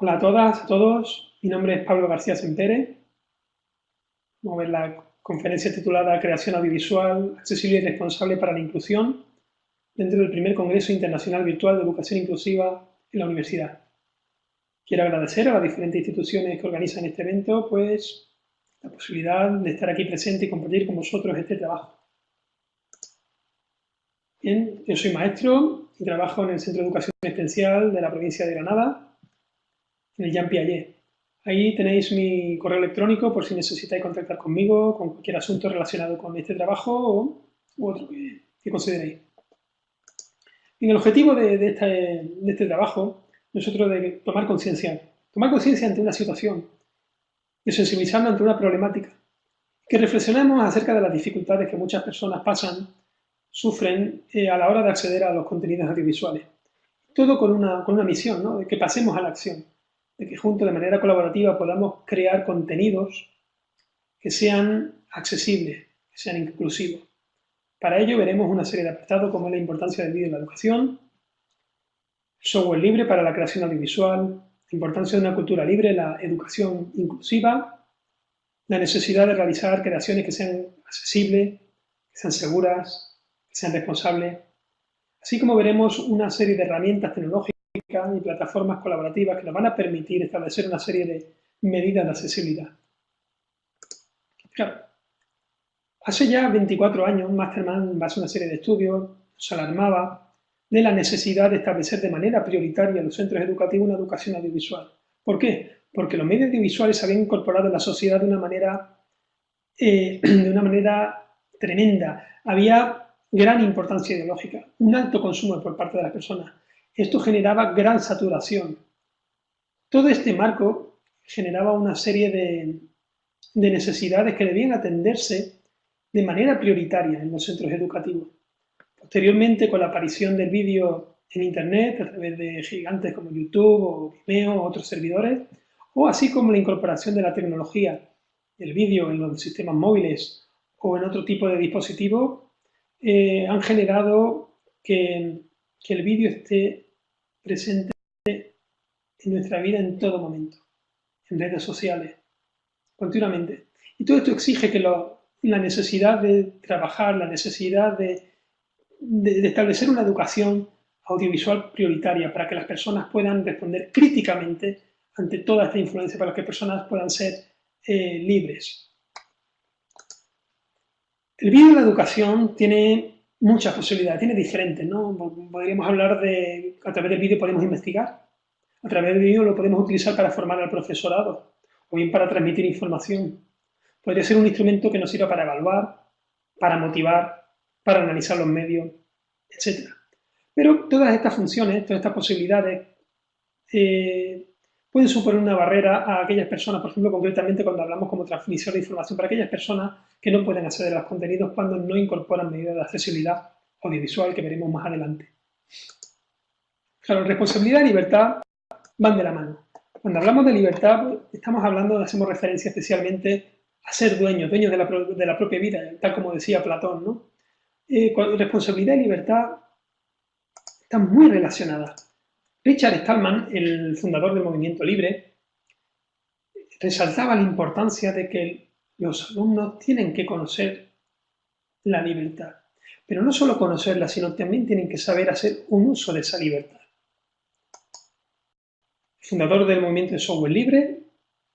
Hola a todas, a todos. Mi nombre es Pablo García Sempere. Vamos a ver la conferencia titulada Creación Audiovisual Accesible y Responsable para la Inclusión dentro del primer Congreso Internacional Virtual de Educación Inclusiva en la Universidad. Quiero agradecer a las diferentes instituciones que organizan este evento pues, la posibilidad de estar aquí presente y compartir con vosotros este trabajo. Bien, yo soy maestro y trabajo en el Centro de Educación Especial de la provincia de Granada en el Jean Piaget. Ahí tenéis mi correo electrónico por si necesitáis contactar conmigo con cualquier asunto relacionado con este trabajo o u otro que, consideréis. el objetivo de, este, trabajo nosotros de tomar conciencia. Tomar conciencia ante una situación, de sensibilizarnos ante una problemática. Que reflexionemos acerca de las dificultades que muchas personas pasan, sufren eh, a la hora de acceder a los contenidos audiovisuales. Todo con una, con una misión, ¿no? de que pasemos a la acción de que juntos, de manera colaborativa, podamos crear contenidos que sean accesibles, que sean inclusivos. Para ello veremos una serie de apartados como la importancia del vídeo en la educación, software libre para la creación audiovisual, la importancia de una cultura libre, la educación inclusiva, la necesidad de realizar creaciones que sean accesibles, que sean seguras, que sean responsables, así como veremos una serie de herramientas tecnológicas y plataformas colaborativas que nos van a permitir establecer una serie de medidas de accesibilidad. Hace ya 24 años Masterman, en base a una serie de estudios, se alarmaba de la necesidad de establecer de manera prioritaria en los centros educativos una educación audiovisual. ¿Por qué? Porque los medios audiovisuales se habían incorporado en la sociedad de una manera, eh, de una manera tremenda. Había gran importancia ideológica, un alto consumo por parte de las personas. Esto generaba gran saturación. Todo este marco generaba una serie de, necesidades que debían atenderse de manera prioritaria en los centros educativos. Posteriormente, con la aparición del vídeo en Internet, a través de gigantes como YouTube o Vimeo o otros servidores, o así como la incorporación de la tecnología del vídeo en los sistemas móviles o en otro tipo de dispositivos, eh, han generado que, que el vídeo esté presente en nuestra vida en todo momento, en redes sociales, continuamente. Y todo esto exige que la necesidad de trabajar, la necesidad de, establecer una educación audiovisual prioritaria para que las personas puedan responder críticamente ante toda esta influencia, para que las personas puedan ser eh, libres. El vídeo de la educación tiene muchas posibilidades, tiene diferentes, ¿no? Podríamos hablar de, a través del vídeo podemos investigar, a través del vídeo lo podemos utilizar para formar al profesorado, o bien para transmitir información. Podría ser un instrumento que nos sirva para evaluar, para motivar, para analizar los medios, etc. Pero todas estas funciones, todas estas posibilidades, eh, pueden suponer una barrera a aquellas personas, por ejemplo, concretamente cuando hablamos como transmisión de información, para aquellas personas que no pueden acceder a los contenidos cuando no incorporan medidas de accesibilidad audiovisual que veremos más adelante. Claro, responsabilidad y libertad van de la mano. Cuando hablamos de libertad, pues, estamos hablando, hacemos referencia especialmente a ser dueños, dueños de la, propia vida, tal como decía Platón, ¿no? Eh, responsabilidad y libertad están muy relacionadas. Richard Stallman, el fundador del movimiento libre, resaltaba la importancia de que los alumnos tienen que conocer la libertad. Pero no solo conocerla, sino también tienen que saber hacer un uso de esa libertad. fundador del movimiento de software libre,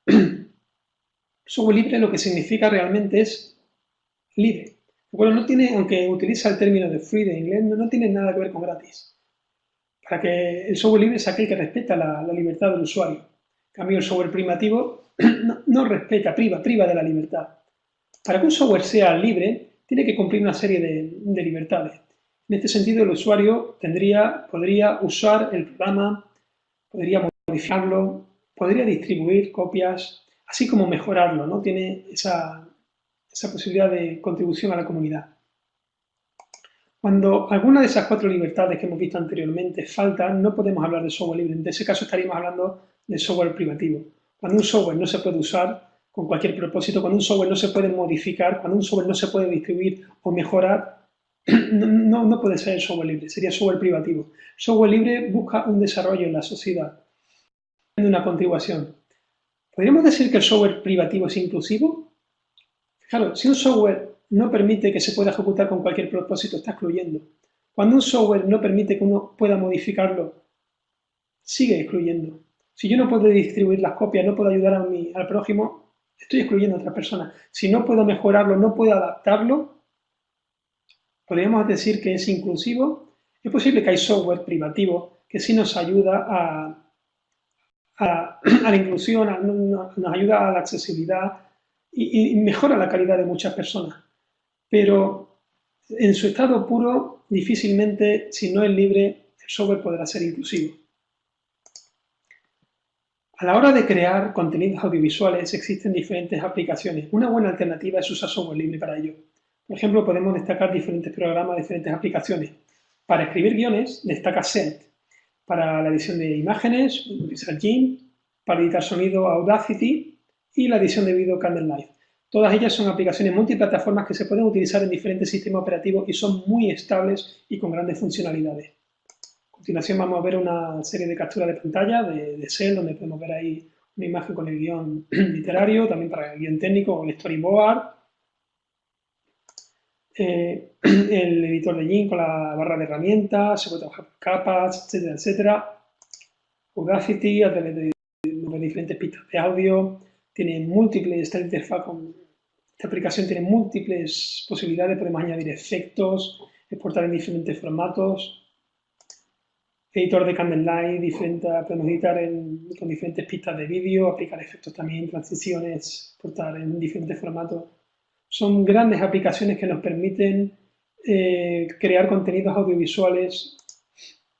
software libre lo que significa realmente es libre. Aunque utiliza el término de free de inglés, no tiene nada que ver con gratis para que el software libre es aquel que respeta la, libertad del usuario. En cambio, el software primitivo no, respeta, priva, priva de la libertad. Para que un software sea libre, tiene que cumplir una serie de, libertades. En este sentido, el usuario tendría, podría usar el programa, podría modificarlo, podría distribuir copias, así como mejorarlo, ¿no? Tiene esa posibilidad de contribución a la comunidad. Cuando alguna de esas cuatro libertades que hemos visto anteriormente faltan, no podemos hablar de software libre. En ese caso estaríamos hablando de software privativo. Cuando un software no se puede usar con cualquier propósito, cuando un software no se puede modificar, cuando un software no se puede distribuir o mejorar, no, puede ser software libre, sería software privativo. Software libre busca un desarrollo en la sociedad. una contribución. ¿Podríamos decir que el software privativo es inclusivo? Claro, si un software no permite que se pueda ejecutar con cualquier propósito, está excluyendo. Cuando un software no permite que uno pueda modificarlo, sigue excluyendo. Si yo no puedo distribuir las copias, no puedo ayudar a al prójimo, estoy excluyendo a otra persona. Si no puedo mejorarlo, no puedo adaptarlo, podríamos decir que es inclusivo. Es posible que hay software privativo que sí nos ayuda a, a, la inclusión, nos ayuda a la accesibilidad y, mejora la calidad de muchas personas. Pero en su estado puro, difícilmente, si no es libre, el software podrá ser inclusivo. A la hora de crear contenidos audiovisuales existen diferentes aplicaciones. Una buena alternativa es usar software libre para ello. Por ejemplo, podemos destacar diferentes programas, diferentes aplicaciones. Para escribir guiones, destaca Set para la edición de imágenes, Visual para editar sonido Audacity y la edición de vídeo Candlelight. Todas ellas son aplicaciones multiplataformas que se pueden utilizar en diferentes sistemas operativos y son muy estables y con grandes funcionalidades. A continuación vamos a ver una serie de capturas de pantalla de, de donde podemos ver ahí una imagen con el guion literario, también para el guion técnico o el storyboard, eh, el editor de Jin con la barra de herramientas, se puede trabajar por capas, etcétera, etcétera. Audacity a través de, diferentes pistas de audio, tiene múltiples, esta con esta aplicación tiene múltiples posibilidades, podemos añadir efectos, exportar en diferentes formatos, editor de Candlelight, diferente, podemos editar con diferentes pistas de vídeo, aplicar efectos también, transiciones, exportar en diferentes formatos. Son grandes aplicaciones que nos permiten eh, crear contenidos audiovisuales.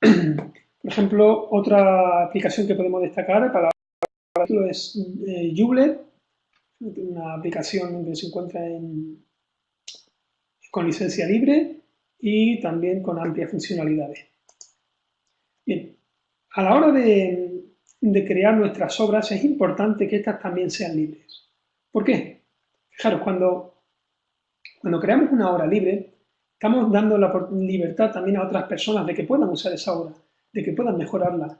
Por ejemplo, otra aplicación que podemos destacar para es eh, una aplicación que se encuentra con licencia libre y también con amplias funcionalidades. Bien, a la hora de, de crear nuestras obras es importante que estas también sean libres. ¿Por qué? Fijaros, cuando cuando creamos una obra libre, estamos dando la libertad también a otras personas de que puedan usar esa obra, de que puedan mejorarla,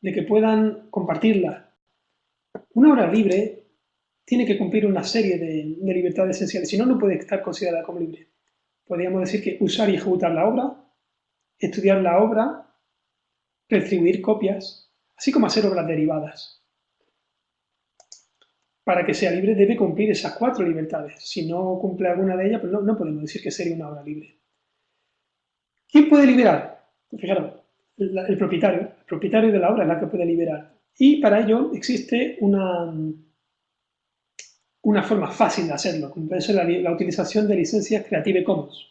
de que puedan compartirla. Una obra libre tiene que cumplir una serie de, libertades esenciales, si no, no puede estar considerada como libre. Podríamos decir que usar y ejecutar la obra, estudiar la obra, retribuir copias, así como hacer obras derivadas para que sea libre debe cumplir esas cuatro libertades. Si no cumple alguna de ellas, pues no, podemos decir que sería una obra libre. ¿Quién puede liberar? Pues fijaros, el, propietario. El propietario de la obra es la que puede liberar. Y para ello existe una, una forma fácil de hacerlo, como ser la, la utilización de licencias Creative Commons.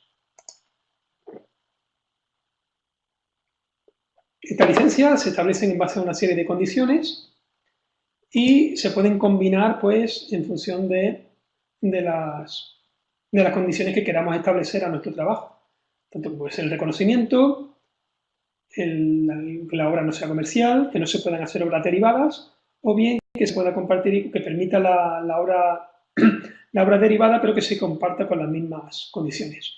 Estas licencias se establecen en base a una serie de condiciones y se pueden combinar pues en función de, las, de las condiciones que queramos establecer a nuestro trabajo. Tanto puede ser el reconocimiento, que la obra no sea comercial, que no se puedan hacer obras derivadas, o bien que se pueda compartir y que permita la, obra derivada, pero que se comparta con las mismas condiciones.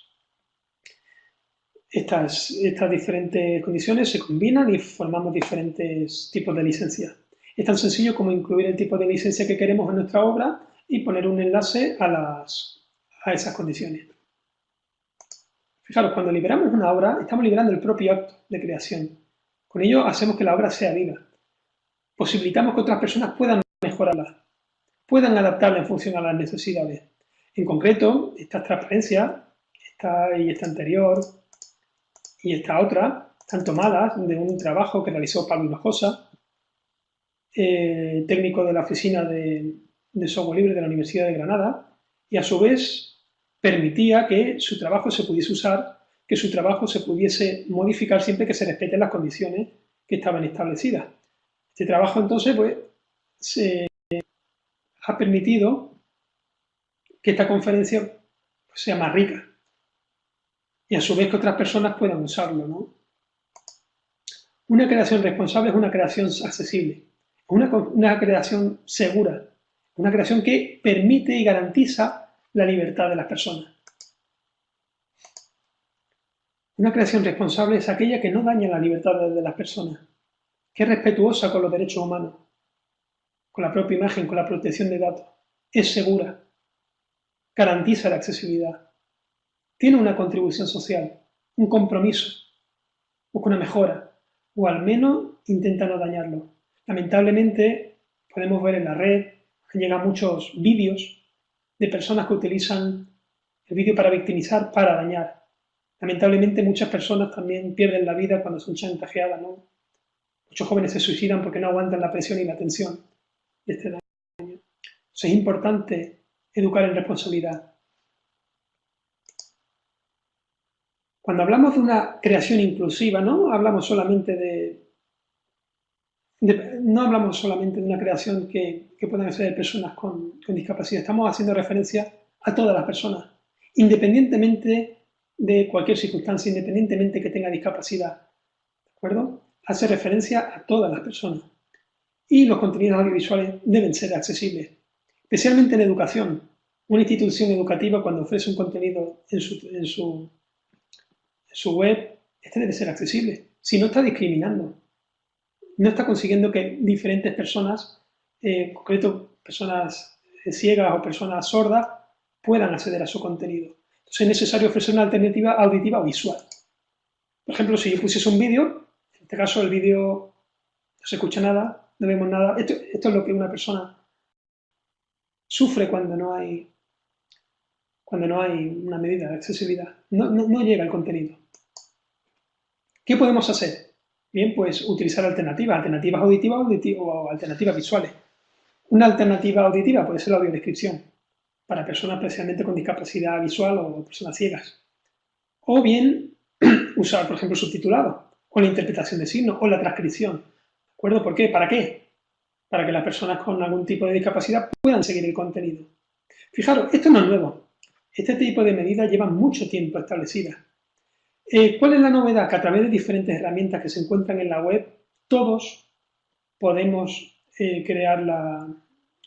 Estas, estas diferentes condiciones se combinan y formamos diferentes tipos de licencias. Es tan sencillo como incluir el tipo de licencia que queremos en nuestra obra y poner un enlace a, las, a esas condiciones. Fijaros, cuando liberamos una obra, estamos liberando el propio acto de creación. Con ello hacemos que la obra sea viva. Posibilitamos que otras personas puedan mejorarla, puedan adaptarla en función a las necesidades. En concreto, esta transparencia, esta y esta anterior y esta otra, están tomadas de un trabajo que realizó Pablo Hinojosa eh, técnico de la Oficina de, Software Libre de la Universidad de Granada y a su vez permitía que su trabajo se pudiese usar, que su trabajo se pudiese modificar siempre que se respeten las condiciones que estaban establecidas. Este trabajo entonces pues, se ha permitido que esta conferencia pues, sea más rica y a su vez que otras personas puedan usarlo. Una creación responsable es una creación accesible una, creación segura, una creación que permite y garantiza la libertad de las personas. Una creación responsable es aquella que no daña la libertad de las personas, que es respetuosa con los derechos humanos, con la propia imagen, con la protección de datos. Es segura, garantiza la accesibilidad, tiene una contribución social, un compromiso, busca una mejora, o al menos intenta no dañarlo. Lamentablemente, podemos ver en la red, llegan muchos vídeos de personas que utilizan el vídeo para victimizar, para dañar. Lamentablemente muchas personas también pierden la vida cuando son chantajeadas, ¿no? Muchos jóvenes se suicidan porque no aguantan la presión y la tensión de este daño. es importante educar en responsabilidad. Cuando hablamos de una creación inclusiva, no hablamos solamente de, no hablamos solamente de una creación que, que puedan hacer personas con, con discapacidad, estamos haciendo referencia a todas las personas, independientemente de cualquier circunstancia, independientemente que tenga discapacidad. ¿De acuerdo? Hace referencia a todas las personas. Y los contenidos audiovisuales deben ser accesibles, especialmente en educación. Una institución educativa cuando ofrece un contenido en su, web, este debe ser accesible. Si no está discriminando, no está consiguiendo que diferentes personas, eh, en concreto personas ciegas o personas sordas, puedan acceder a su contenido. Entonces es necesario ofrecer una alternativa auditiva o visual. Por ejemplo, si yo pusiese un vídeo, este caso el vídeo no se escucha nada, no vemos nada. Esto, es lo que una persona sufre cuando no hay, cuando no hay una medida de accesibilidad. No, no llega el contenido. ¿Qué podemos hacer? Bien, pues utilizar alternativas, alternativas auditivas o alternativas visuales. Una alternativa auditiva puede ser la audiodescripción para personas especialmente con discapacidad visual o personas ciegas. O bien usar, por ejemplo, subtitulado, o la interpretación de signos, o la transcripción. ¿De acuerdo? ¿Por qué? ¿Para qué? Para que las personas con algún tipo de discapacidad puedan seguir el contenido. Fijaros, esto no es nuevo. Este tipo de medidas llevan mucho tiempo establecidas. Eh, ¿Cuál es la novedad? Que a través de diferentes herramientas que se encuentran en la web, todos podemos eh, crear la,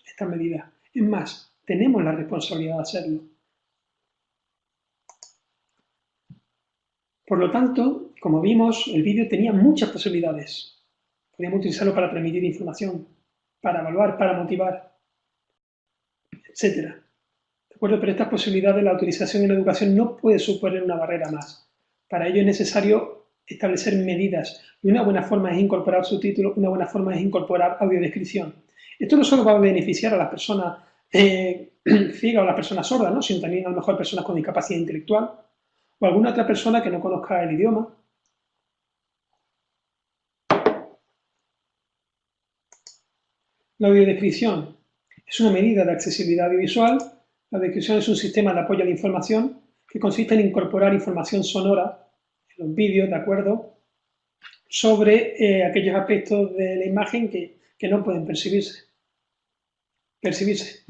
esta medida. Es más, tenemos la responsabilidad de hacerlo. Por lo tanto, como vimos, el vídeo tenía muchas posibilidades. Podíamos utilizarlo para transmitir información, para evaluar, para motivar, etc. ¿De acuerdo? Pero estas posibilidades, la utilización en la educación no puede suponer una barrera más. Para ello es necesario establecer medidas. Y una buena forma es incorporar subtítulos, una buena forma es incorporar audiodescripción. Esto no solo va a beneficiar a las personas eh, ciega o la persona sorda, ¿no? sino también a lo mejor personas con discapacidad intelectual o alguna otra persona que no conozca el idioma. La audiodescripción es una medida de accesibilidad audiovisual. La descripción es un sistema de apoyo a la información que consiste en incorporar información sonora en los vídeos, ¿de acuerdo?, sobre eh, aquellos aspectos de la imagen que, que no pueden percibirse percibirse.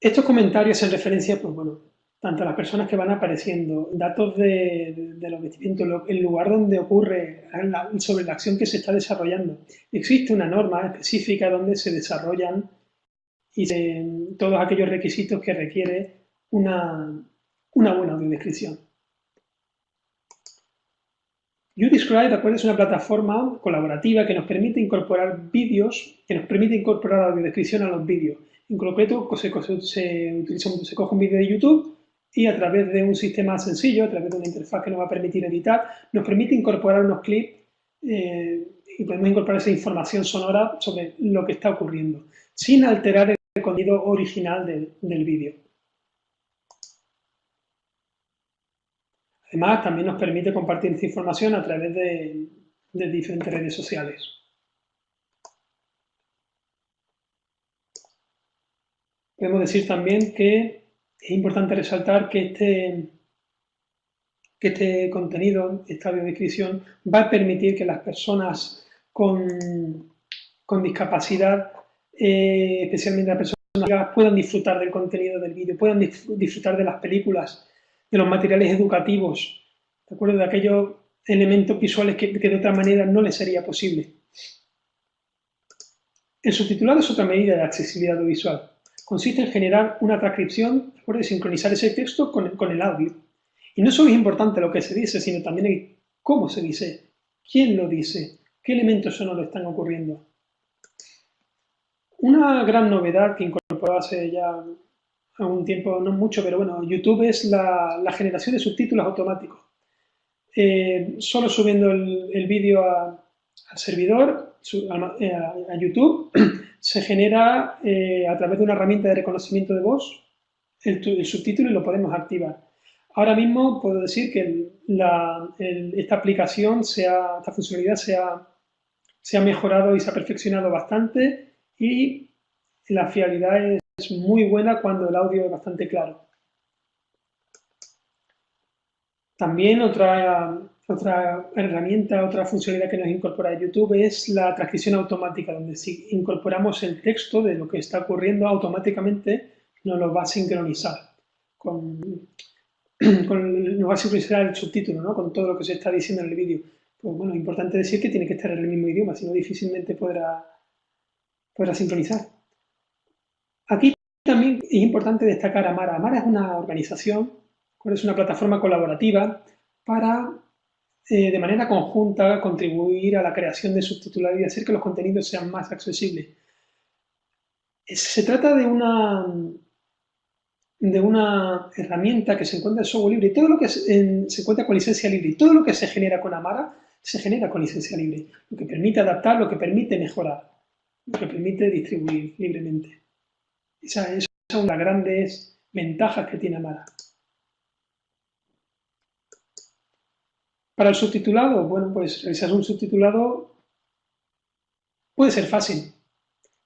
Estos comentarios en referencia, pues bueno, tanto las personas que van apareciendo, datos de, los vestimientos, el lugar donde ocurre, sobre la acción que se está desarrollando. Existe una norma específica donde se desarrollan y todos aquellos requisitos que requiere una, una buena audiodescripción. YouDescribe, ¿de es una plataforma colaborativa que nos permite incorporar vídeos, que nos permite incorporar audiodescripción a los vídeos. En concreto, se, se coge un vídeo de YouTube y a través de un sistema sencillo, a través de una interfaz que nos va a permitir editar, nos permite incorporar unos clips eh, y podemos incorporar esa información sonora sobre lo que está ocurriendo, sin alterar el contenido original del vídeo. Además, también nos permite compartir esta información a través de, diferentes redes sociales. Podemos decir también que es importante resaltar que este, que este contenido, esta audiodescripción, va a permitir que las personas con, discapacidad, eh, especialmente las personas puedan disfrutar del contenido del vídeo, puedan disfrutar de las películas, de los materiales educativos, ¿de acuerdo? De aquellos elementos visuales que, de otra manera no les sería posible. El subtitulado es otra medida de accesibilidad visual. Consiste en generar una transcripción, ¿de sincronizar ese texto con, el audio. Y no solo es importante lo que se dice, sino también cómo se dice, quién lo dice, qué elementos sonoros están ocurriendo. Una gran novedad que incorporó hace ya algún tiempo, no mucho, pero bueno, YouTube es la, generación de subtítulos automáticos. Eh, solo subiendo el, vídeo al servidor, eh, a, YouTube, se genera eh, a través de una herramienta de reconocimiento de voz el, subtítulo y lo podemos activar. Ahora mismo puedo decir que esta aplicación, esta funcionalidad se ha, mejorado y se ha perfeccionado bastante y la fiabilidad es muy buena cuando el audio es bastante claro. También otra, otra herramienta, otra funcionalidad que nos incorpora YouTube es la transcripción automática, donde si incorporamos el texto de lo que está ocurriendo automáticamente nos lo va a sincronizar nos va a sincronizar el subtítulo, ¿no? con todo lo que se está diciendo en el vídeo. Pues bueno, importante decir que tiene que estar en el mismo idioma, si no difícilmente podrá, podrá sincronizar. Aquí también es importante destacar Amara. Amara es una organización, es una plataforma colaborativa para, eh, de manera conjunta, contribuir a la creación de subtitulados y hacer que los contenidos sean más accesibles. Se trata de una, de una herramienta que se encuentra en software libre todo lo que se, se encuentra con licencia libre y todo lo que se genera con Amara se genera con licencia libre, lo que permite adaptar, lo que permite mejorar, lo que permite distribuir libremente. Esas son las grandes ventajas que tiene Amara. Para el subtitulado, bueno, pues realizar un subtitulado puede ser fácil,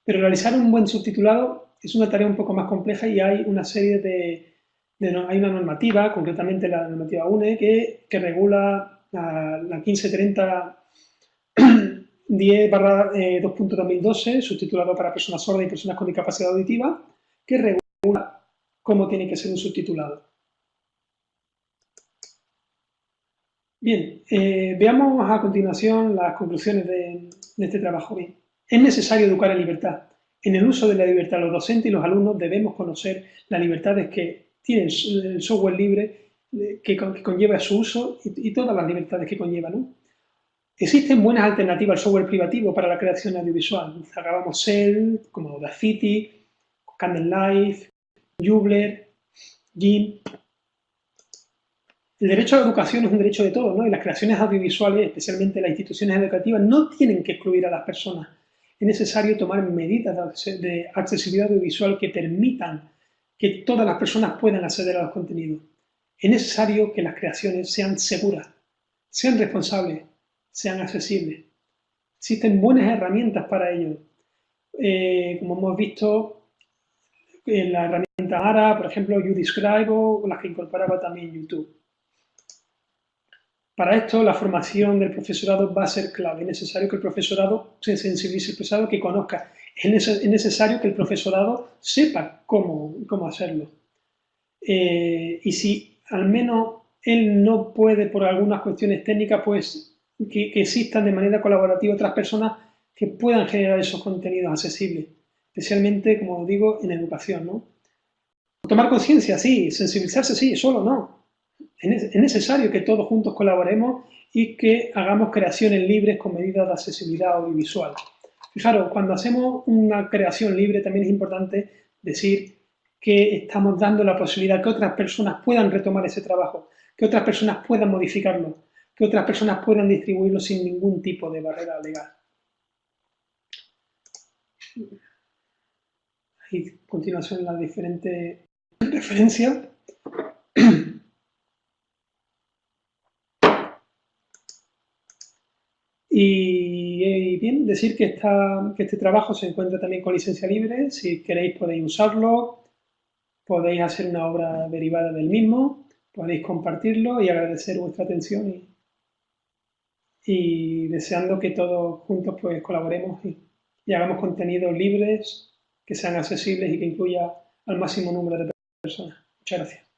pero realizar un buen subtitulado es una tarea un poco más compleja y hay una serie de, hay una normativa, concretamente la normativa UNE, que, regula la, la 1530 10 2.2012, subtitulado para personas sordas y personas con discapacidad auditiva, que regula cómo tiene que ser un subtitulado. Bien, eh, veamos a continuación las conclusiones de, este trabajo. Es necesario educar en libertad. En el uso de la libertad, los docentes y los alumnos debemos conocer las libertades que tiene el software libre eh, que, conlleva su uso y, todas las libertades que conlleva. Existen buenas alternativas al software privativo para la creación audiovisual. Acabamos Cell, como Audacity, Candlelight, Jubler, GIMP. El derecho a la educación es un derecho de todos, ¿no? Y las creaciones audiovisuales, especialmente las instituciones educativas, no tienen que excluir a las personas. Es necesario tomar medidas de accesibilidad audiovisual que permitan que todas las personas puedan acceder a los contenidos. Es necesario que las creaciones sean seguras, sean responsables, sean accesibles. Existen buenas herramientas para ello. Eh, como hemos visto en la herramienta ARA, por ejemplo, YouDescribe o las que incorporaba también YouTube. Para esto, la formación del profesorado va a ser clave. Es necesario que el profesorado se sensibilice, el profesorado que conozca. Es necesario que el profesorado sepa cómo, cómo hacerlo. Eh, y si al menos él no puede por algunas cuestiones técnicas, pues que, existan de manera colaborativa otras personas que puedan generar esos contenidos accesibles, especialmente, como digo, en educación. ¿no? Tomar conciencia, sí, sensibilizarse, sí, solo no. Es necesario que todos juntos colaboremos y que hagamos creaciones libres con medidas de accesibilidad audiovisual. Fijaros, cuando hacemos una creación libre también es importante decir que estamos dando la posibilidad que otras personas puedan retomar ese trabajo, que otras personas puedan modificarlo, que otras personas puedan distribuirlo sin ningún tipo de barrera legal. Ahí continuación las diferentes referencias. Y, bien, decir que, que este trabajo se encuentra también con licencia libre. Si queréis podéis usarlo, podéis hacer una obra derivada del mismo, podéis compartirlo y agradecer vuestra atención y deseando que todos juntos pues colaboremos y, y hagamos contenidos libres que sean accesibles y que incluya al máximo número de personas. Muchas gracias.